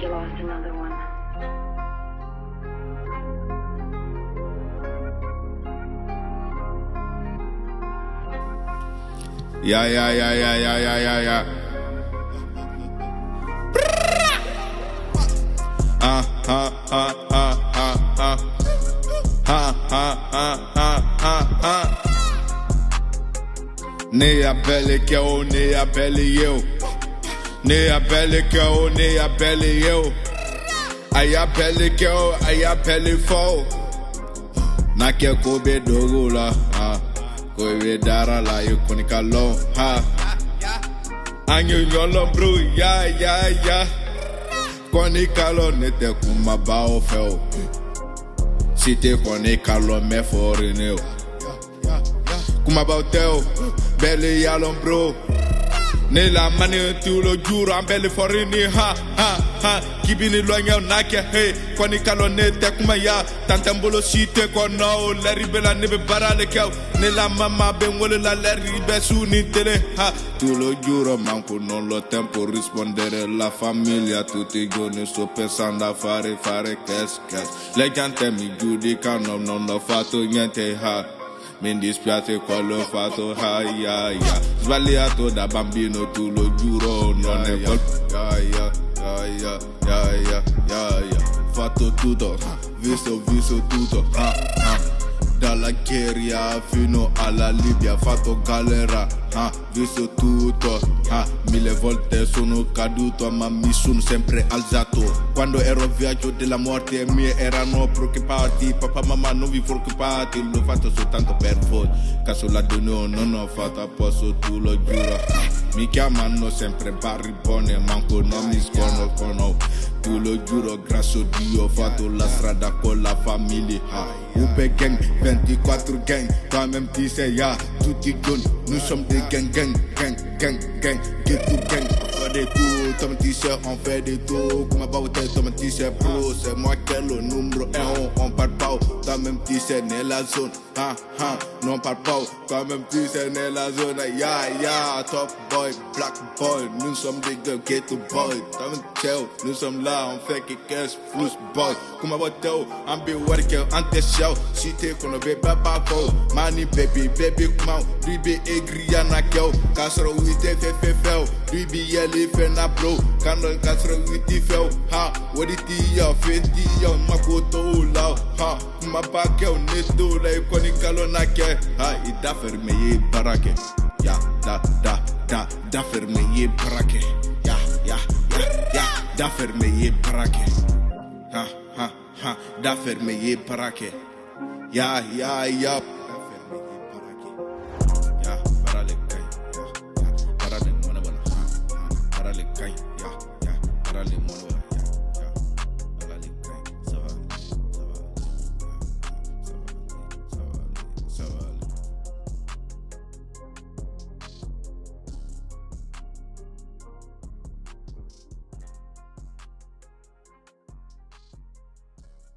you lost another one. Yeah, yeah, yeah, yeah, yeah, yeah, yeah, yeah. Ah, ah, ah, ah, ah, ah. Ah, ah, ah, ah, ah, ah. Nem a pele que eu, nem a pele eu. Nem a pele que eu, nem a pele eu. Aí a pele que eu, aí a pele for. Na que coube dogo lá, ah. Coube dara eu com calão, ha. Anyo nyolo bro, ya, ya, ya. Koni kalo nete kuma ba o fɛ o Si tɛ kɔni kalo mɛ fɔri ne o Kumabaw tɛ o bɛɛ le bro Ne la mani tulo juro an bɛɛ le fɔri ni ha ha. Ha Kibini lɔɲɛw n'a kɛ he Kɔni kalo ne tɛ kuma ya. Tantan bolo si tɛ kɔnɔ o la ne bɛ baara le kɛ Ne la mama bɛ n wele la lɛri su ni tele ha. Tu lo giuro manco non lo tempo rispondere. La famiglia tutti i giorni sto pensando a fare fare cash cash Le gente mi giudicano non ho fatto niente ha mi dispiace quello fatto, ah, yeah, yeah. Sbagliato da bambino, tu lo giuro, non è colpa. Yeah. Fatto tutto, visto, visto tutto, ah, ah. Dalla Chiria fino alla Libia, fatto galera, ah, visto tutto, mille volte sono caduto ma mi sono sempre alzato. Quando ero a viaggio della morte i miei erano preoccupati, papà mamma non vi preoccupate, l'ho fatto soltanto per voi. Caso la dono non ho fatto a posto, tu lo giuro. Mi chiamano sempre barribone, manco non mi sconoscono. Lo giuro, a Dio, fatto la strada con la famiglia. Ube gang, 24 gang, toi-même tu sais, ya, tutti gun, nous sommes des gang, gang, gang, gang, gang, get to gang, pas des coups, comme t-shirt, on fait des tours. Comme un bauté, comme un t-shirt pro. C'est moi qui est le numéro 1. On parle pas, quand même t-shirt, n'est la zone. Ha, ha, non, on parle pas, même t-shirt, n'est la zone. Ya, ya, top boy, black boy. Nous sommes des gars, ghetto boy. Comme un oh, nous sommes là, on fait que 15 plus boy. Comme un bauté, I'm be working on the show. Si t'es qu'on ne veut pas pas Money, baby, baby, come out. Ribe, aigri, y'en a qu'au. Oui, t'es fait, fait, fait. Oh. 3BL fɛ na bro ka nɔ ka sɔrɔ i ti fɛ o ha o de ti yan fe ti yan ma ko ha kumaba kɛ o ne to la i kɔni ha i da fɛrɛ ye baara kɛ ya da da da da me ye baara kɛ ya ya ya ya da fɛrɛ ye baara kɛ ha ha ha da me ye baara kɛ ya ya ya. Yeah, yeah.